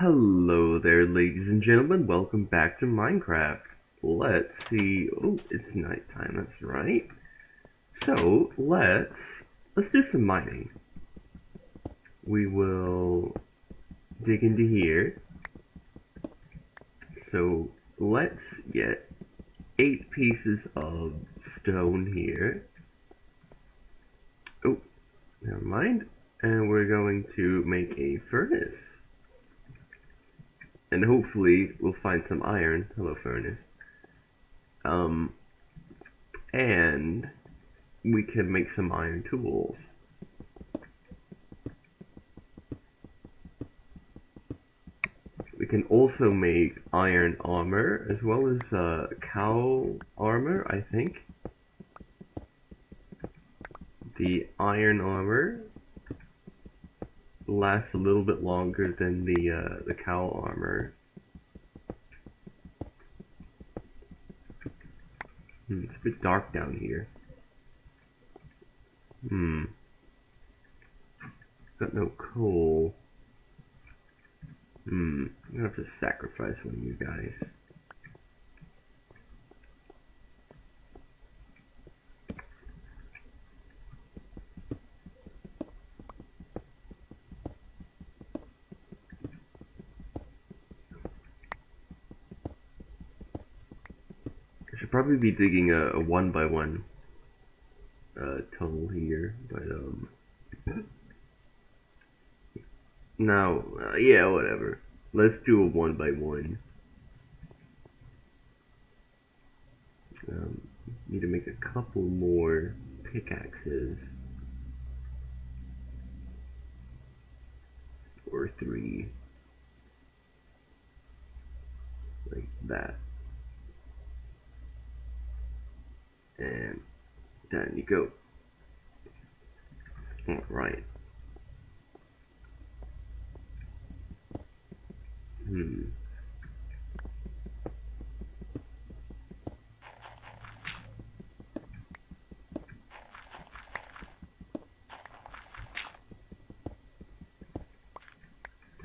Hello there, ladies and gentlemen. Welcome back to Minecraft. Let's see. Oh, it's nighttime. That's right. So let's let's do some mining. We will dig into here. So let's get eight pieces of stone here. Oh, never mind. And we're going to make a furnace. And hopefully we'll find some iron. Hello, furnace. Um, and we can make some iron tools. We can also make iron armor as well as uh, cow armor, I think. The iron armor lasts a little bit longer than the uh, the cowl armor. Hmm, it's a bit dark down here. Hmm. Got no coal. Hmm. I'm gonna have to sacrifice one of you guys. Probably be digging a, a one by one uh, tunnel here, but um. Now, uh, yeah, whatever. Let's do a one by one. Um, need to make a couple more pickaxes. Or three. Like that. And down you go. Alright. Hmm.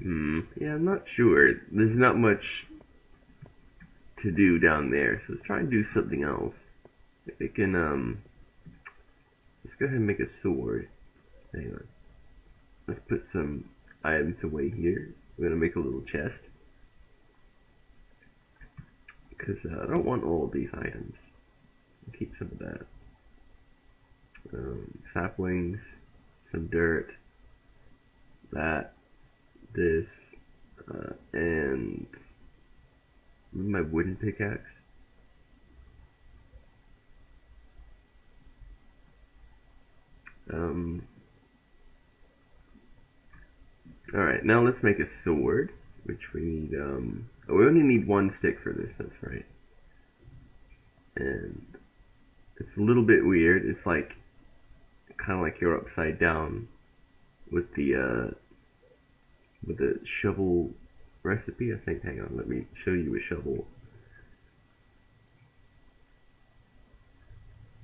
Hmm. Yeah, I'm not sure. There's not much to do down there, so let's try and do something else. We can, um... Go ahead and make a sword. Hang on. Let's put some items away here. We're gonna make a little chest. Because uh, I don't want all these items. I'll keep some of that. Um, saplings, some dirt, that, this, uh, and my wooden pickaxe. Um, Alright, now let's make a sword, which we need, um, oh, we only need one stick for this, that's right. And it's a little bit weird, it's like, kind of like you're upside down with the, uh, with the shovel recipe, I think, hang on, let me show you a shovel.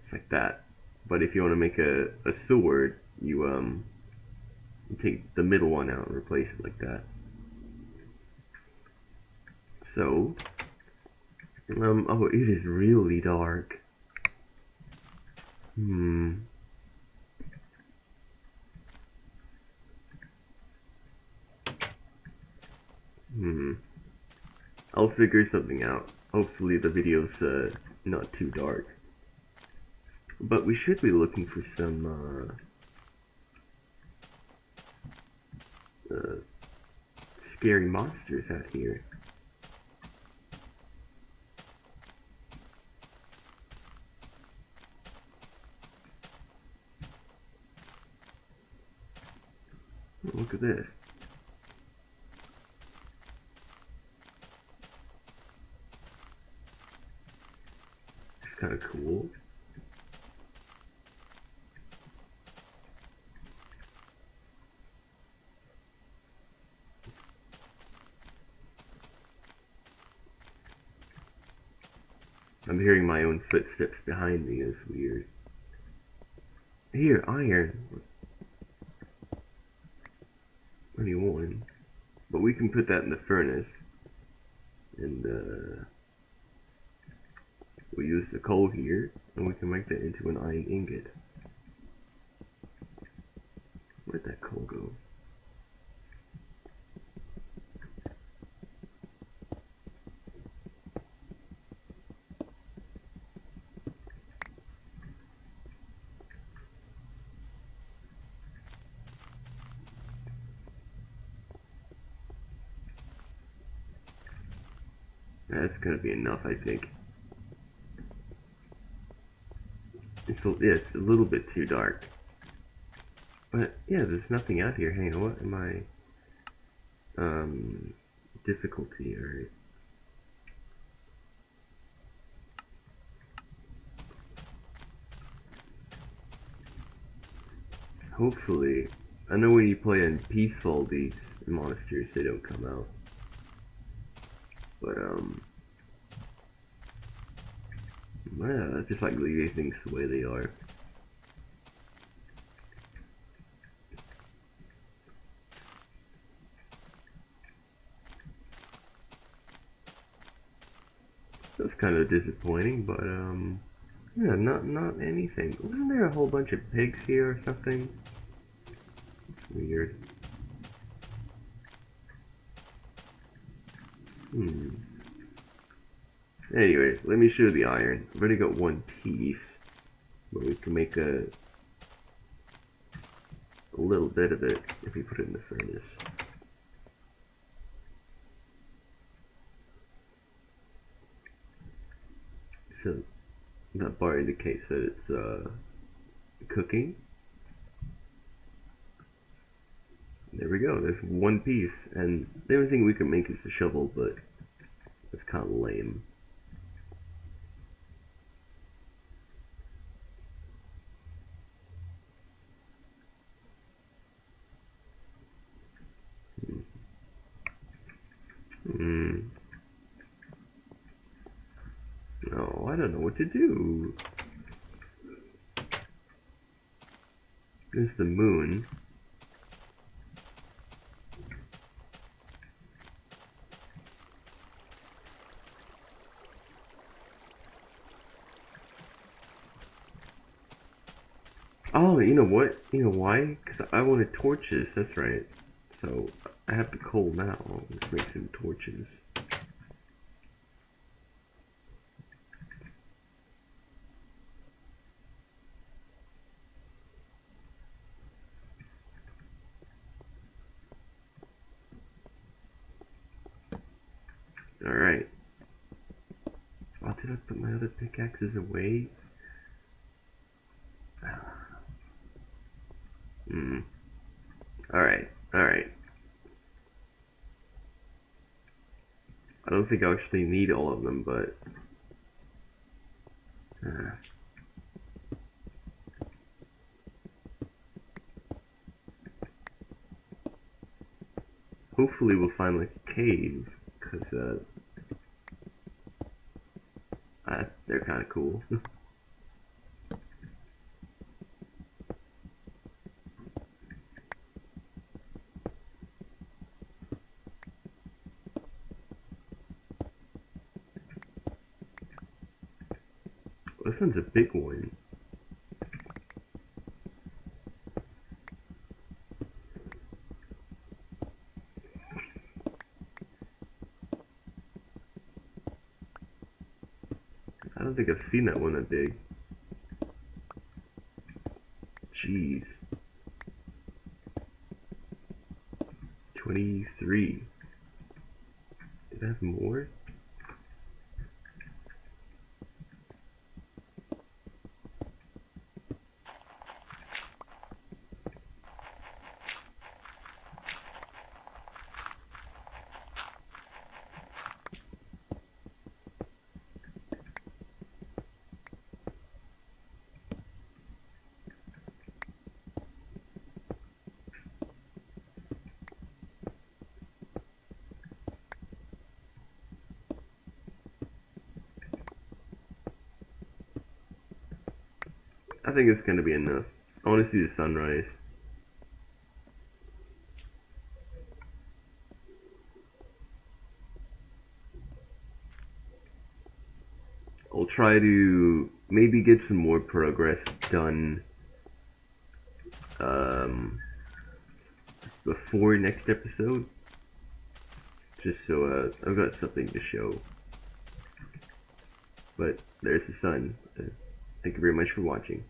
It's like that. But if you want to make a, a sword, you, um, you take the middle one out and replace it like that. So, um, oh, it is really dark. Hmm. Hmm. I'll figure something out. Hopefully the video's uh, not too dark. But we should be looking for some, uh, uh, scary monsters out here. Look at this. It's kind of cool. I'm hearing my own footsteps behind me. It's weird. Here, iron. 21. but we can put that in the furnace. And uh, we use the coal here, and we can make that into an iron ingot. Where'd that coal go? That's gonna be enough, I think. It's a, yeah, it's a little bit too dark. But yeah, there's nothing out here. Hang on, what am I? Um, difficulty, alright. Hopefully, I know when you play in peaceful, these monsters, they don't come out. But, um, yeah, just like leaving things the way they are. That's kind of disappointing, but um, yeah, not not anything. Wasn't there a whole bunch of pigs here or something? weird. Hmm. Anyway, let me show the iron. I've already got one piece, but we can make a a little bit of it if we put it in the furnace. So that bar indicates that it's uh, cooking. There we go, there's one piece, and the only thing we can make is a shovel, but it's kind of lame. Hmm. Oh, I don't know what to do. There's the moon. Oh, you know what? You know why? Because I wanted torches, that's right. So, I have the coal now. Let's make some torches. Alright. Oh, did I put my other pickaxes away? Hmm. Alright, alright. I don't think I actually need all of them, but... Uh. Hopefully we'll find like a cave, because uh, uh, they're kind of cool. This one's a big one. I don't think I've seen that one that big. Jeez. 23. Did I have more? I think it's gonna be enough. I want to see the sunrise. I'll try to maybe get some more progress done um, before next episode. Just so uh, I've got something to show. But there's the sun. Uh, thank you very much for watching.